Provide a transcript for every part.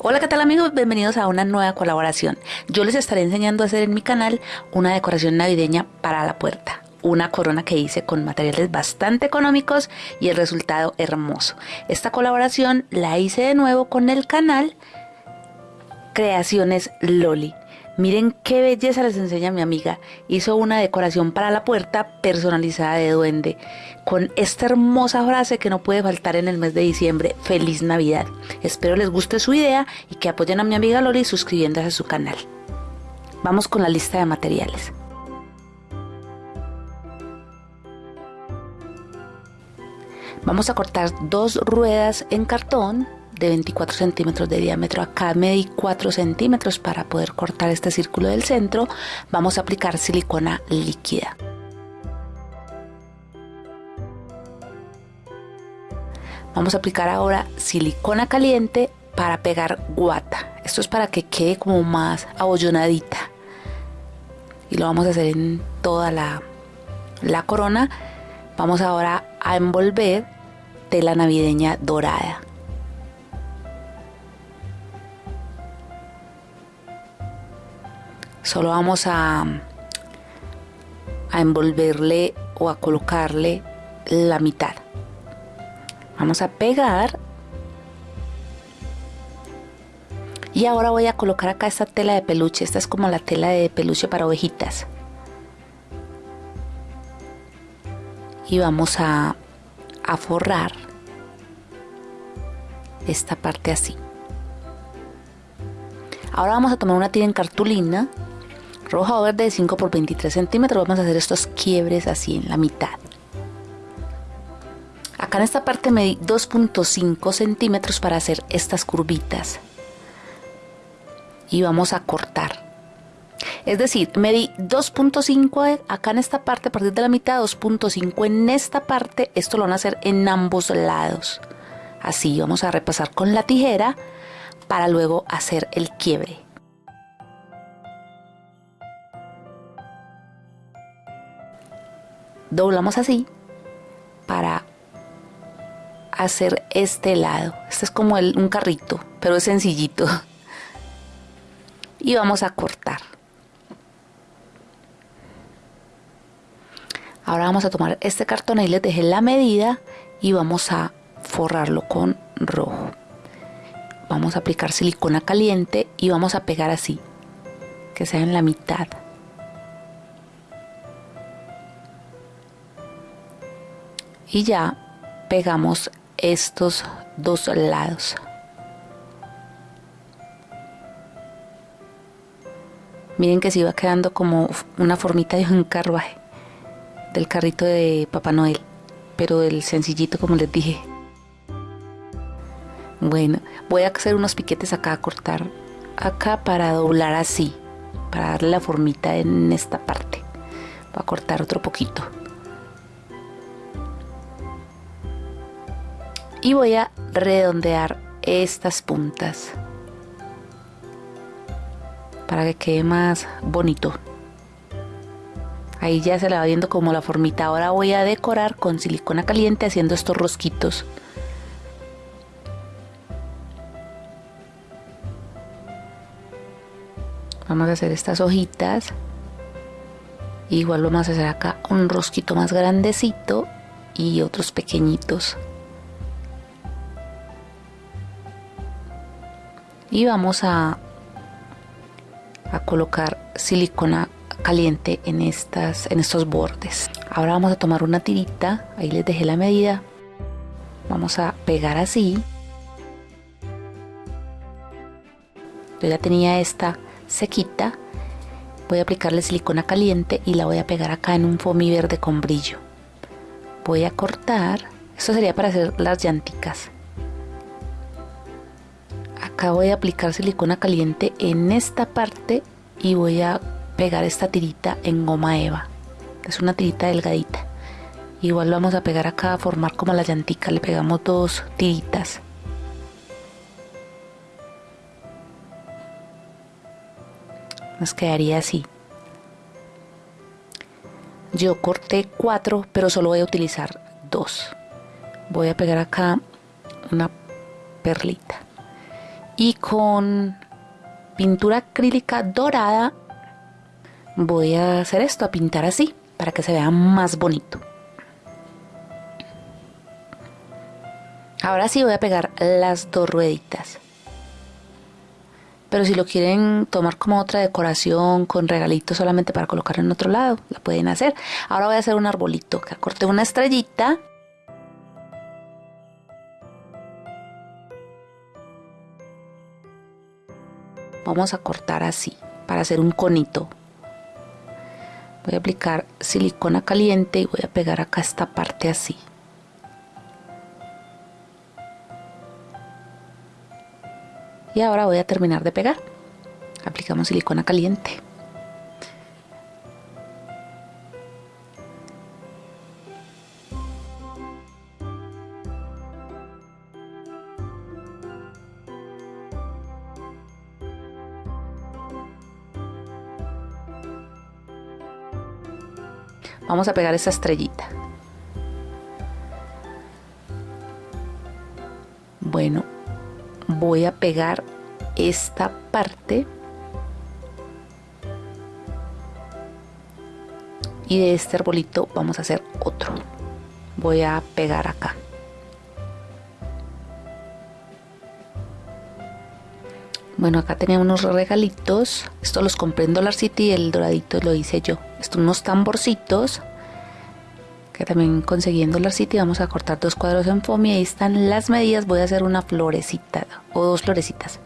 Hola, ¿qué tal amigos? Bienvenidos a una nueva colaboración. Yo les estaré enseñando a hacer en mi canal una decoración navideña para la puerta. Una corona que hice con materiales bastante económicos y el resultado hermoso. Esta colaboración la hice de nuevo con el canal Creaciones Loli. Miren qué belleza les enseña mi amiga. Hizo una decoración para la puerta personalizada de duende con esta hermosa frase que no puede faltar en el mes de diciembre. Feliz Navidad. Espero les guste su idea y que apoyen a mi amiga Loli suscribiéndose a su canal. Vamos con la lista de materiales. Vamos a cortar dos ruedas en cartón de 24 centímetros de diámetro. Acá medí 4 centímetros para poder cortar este círculo del centro. Vamos a aplicar silicona líquida. Vamos a aplicar ahora silicona caliente para pegar guata. Esto es para que quede como más abollonadita. Y lo vamos a hacer en toda la, la corona. Vamos ahora a envolver tela navideña dorada. Solo vamos a, a envolverle o a colocarle la mitad. Vamos a pegar. Y ahora voy a colocar acá esta tela de peluche. Esta es como la tela de peluche para ovejitas. Y vamos a, a forrar esta parte así. Ahora vamos a tomar una tira en cartulina roja o verde de 5 por 23 centímetros. Vamos a hacer estos quiebres así en la mitad. Acá en esta parte me di 2.5 centímetros para hacer estas curvitas. Y vamos a cortar. Es decir, me di 2.5 acá en esta parte a partir de la mitad, 2.5 en esta parte, esto lo van a hacer en ambos lados. Así vamos a repasar con la tijera para luego hacer el quiebre. Doblamos así para hacer este lado. Este es como un carrito, pero es sencillito. Y vamos a cortar. Ahora vamos a tomar este cartón, y les dejé la medida y vamos a forrarlo con rojo. Vamos a aplicar silicona caliente y vamos a pegar así, que sea en la mitad. Y ya pegamos estos dos lados. Miren que se iba quedando como una formita de un carruaje del carrito de Papá Noel pero del sencillito como les dije. Bueno voy a hacer unos piquetes acá a cortar acá para doblar así para darle la formita en esta parte. Voy a cortar otro poquito y voy a redondear estas puntas para que quede más bonito. Ahí ya se la va viendo como la formita. Ahora voy a decorar con silicona caliente haciendo estos rosquitos. Vamos a hacer estas hojitas. Igual vamos a hacer acá un rosquito más grandecito y otros pequeñitos y vamos a, a colocar silicona caliente en, estas, en estos bordes. Ahora vamos a tomar una tirita, ahí les dejé la medida. Vamos a pegar así. Yo ya tenía esta sequita. Voy a aplicarle silicona caliente y la voy a pegar acá en un foamy verde con brillo. Voy a cortar. Esto sería para hacer las llanticas acá voy a aplicar silicona caliente en esta parte y voy a pegar esta tirita en goma eva. Es una tirita delgadita. Igual vamos a pegar acá a formar como la llantica. Le pegamos dos tiritas. Nos quedaría así. Yo corté cuatro pero solo voy a utilizar dos. Voy a pegar acá una perlita y con pintura acrílica dorada voy a hacer esto, a pintar así, para que se vea más bonito. Ahora sí voy a pegar las dos rueditas. Pero si lo quieren tomar como otra decoración con regalitos solamente para colocar en otro lado, la pueden hacer. Ahora voy a hacer un arbolito, que corté una estrellita. Vamos a cortar así, para hacer un conito. Voy a aplicar silicona caliente y voy a pegar acá esta parte así. y ahora voy a terminar de pegar aplicamos silicona caliente vamos a pegar esa estrellita. Bueno voy a pegar esta parte. Y de este arbolito vamos a hacer otro. Voy a pegar acá bueno acá tenía unos regalitos. Esto los compré en Dollar City y el doradito lo hice yo. Estos unos tamborcitos que también consiguiendo la City. Vamos a cortar dos cuadros en foam ahí están las medidas. Voy a hacer una florecita o dos florecitas.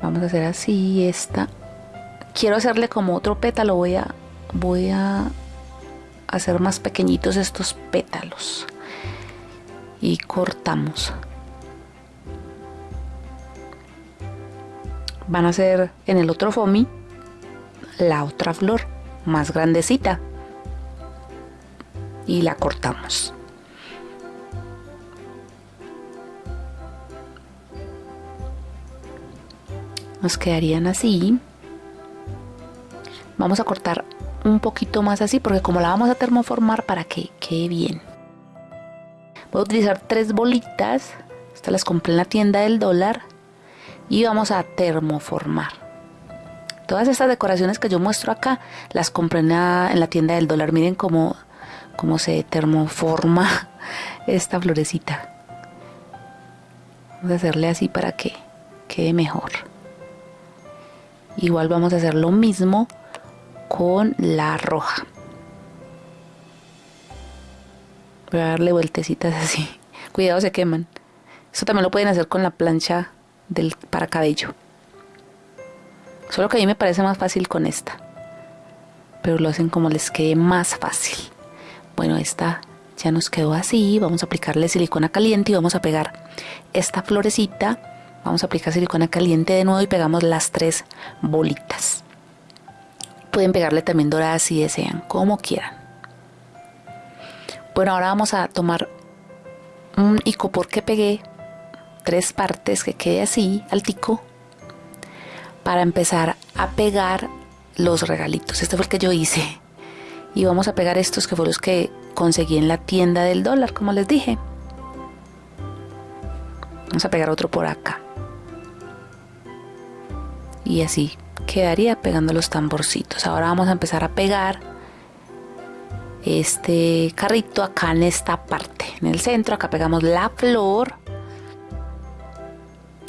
Vamos a hacer así esta. Quiero hacerle como otro pétalo. Voy a voy a hacer más pequeñitos estos pétalos y cortamos van a ser en el otro foamy la otra flor más grandecita y la cortamos. Nos quedarían así. Vamos a cortar un poquito más así porque como la vamos a termoformar para que quede bien. Voy a utilizar tres bolitas. Estas las compré en la tienda del dólar. Y vamos a termoformar. Todas estas decoraciones que yo muestro acá las compré en la, tienda del dólar. Miren cómo, cómo se termoforma esta florecita. Vamos a hacerle así para que quede mejor. Igual vamos a hacer lo mismo con la roja. Voy a darle vueltecitas así. Cuidado, se queman. Eso también lo pueden hacer con la plancha del para cabello. Solo que a mí me parece más fácil con esta. Pero lo hacen como les quede más fácil. Bueno, esta ya nos quedó así. Vamos a aplicarle silicona caliente y vamos a pegar esta florecita. Vamos a aplicar silicona caliente de nuevo y pegamos las tres bolitas. Pueden pegarle también doradas si desean, como quieran. Bueno, ahora vamos a tomar un icopor que pegué, tres partes que quede así, altico, para empezar a pegar los regalitos. Este fue el que yo hice. Y vamos a pegar estos que fueron los que conseguí en la tienda del dólar, como les dije. Vamos a pegar otro por acá. Y así quedaría pegando los tamborcitos. Ahora vamos a empezar a pegar este carrito acá en esta parte. En el centro, acá pegamos la flor.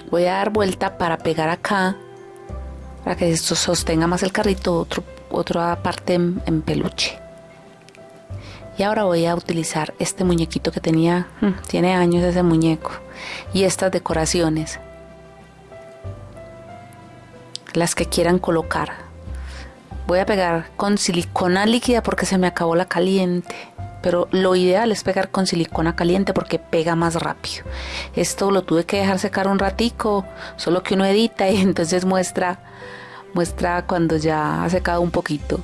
Voy a dar vuelta para pegar acá para que esto sostenga más el carrito, otro, otra parte en, peluche. Y ahora voy a utilizar este muñequito que tenía, hmm, tiene años ese muñeco, y estas decoraciones, las que quieran colocar. Voy a pegar con silicona líquida porque se me acabó la caliente pero lo ideal es pegar con silicona caliente porque pega más rápido. Esto lo tuve que dejar secar un ratico, solo que uno edita y entonces muestra muestra cuando ya ha secado un poquito.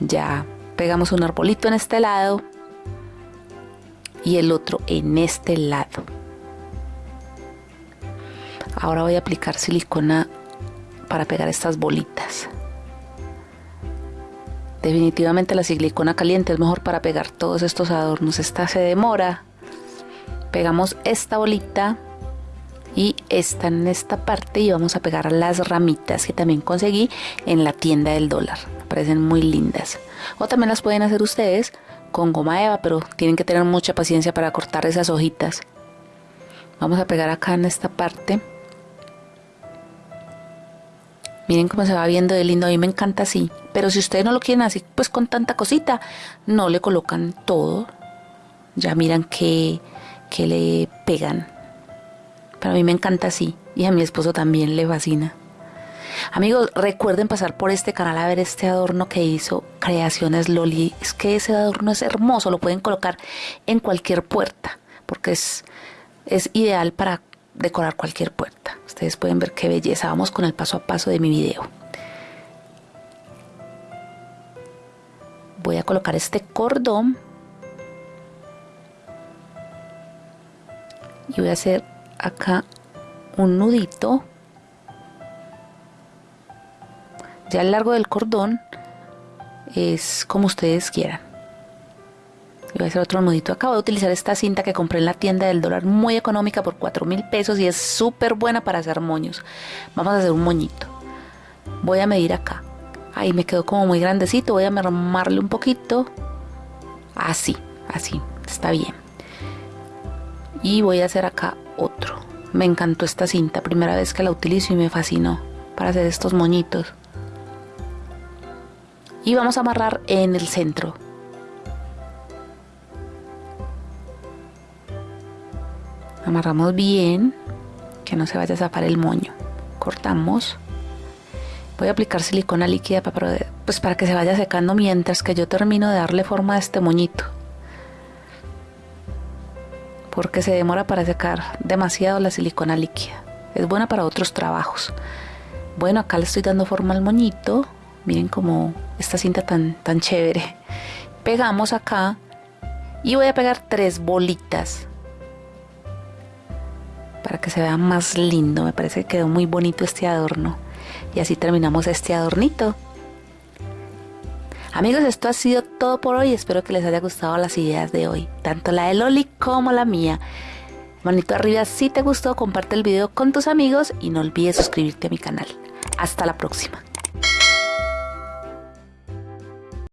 Ya pegamos un arbolito en este lado y el otro en este lado. Ahora voy a aplicar silicona para pegar estas bolitas. Definitivamente la silicona caliente es mejor para pegar todos estos adornos. Esta se demora, pegamos esta bolita y esta en esta parte y vamos a pegar las ramitas que también conseguí en la tienda del dólar. Parecen muy lindas. O también las pueden hacer ustedes con goma eva, pero tienen que tener mucha paciencia para cortar esas hojitas. Vamos a pegar acá en esta parte. Miren cómo se va viendo de lindo, a mí me encanta así. Pero si ustedes no lo quieren así, pues con tanta cosita, no le colocan todo. Ya miran que, que le pegan. Pero a mí me encanta así y a mi esposo también le fascina. Amigos, recuerden pasar por este canal a ver este adorno que hizo Creaciones Loli. Es que ese adorno es hermoso, lo pueden colocar en cualquier puerta, porque es, es ideal para decorar cualquier puerta. Ustedes pueden ver qué belleza. Vamos con el paso a paso de mi video. Voy a colocar este cordón y voy a hacer acá un nudito ya el largo del cordón es como ustedes quieran voy a hacer otro nudito. Acá voy a utilizar esta cinta que compré en la tienda del dólar muy económica por 4 mil pesos y es súper buena para hacer moños. Vamos a hacer un moñito. Voy a medir acá. Ahí me quedó como muy grandecito. Voy a mermarle un poquito. Así así. Está bien. Y voy a hacer acá otro. Me encantó esta cinta, primera vez que la utilizo y me fascinó para hacer estos moñitos. Y vamos a amarrar en el centro. Amarramos bien, que no se vaya a zafar el moño. Cortamos. Voy a aplicar silicona líquida para, pues para que se vaya secando mientras que yo termino de darle forma a este moñito porque se demora para secar demasiado la silicona líquida. Es buena para otros trabajos. Bueno, acá le estoy dando forma al moñito. Miren como esta cinta tan, tan chévere. Pegamos acá y voy a pegar tres bolitas para que se vea más lindo. Me parece que quedó muy bonito este adorno. Y así terminamos este adornito. Amigos, esto ha sido todo por hoy. Espero que les haya gustado las ideas de hoy, tanto la de Loli como la mía. Manito arriba si te gustó, comparte el video con tus amigos y no olvides suscribirte a mi canal. Hasta la próxima.